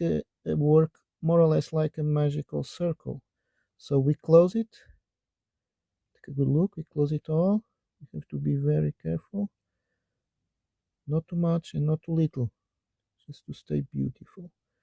make a, work more or less like a magical circle. So we close it. Take a good look. We close it all. You have to be very careful. Not too much and not too little. Just to stay beautiful.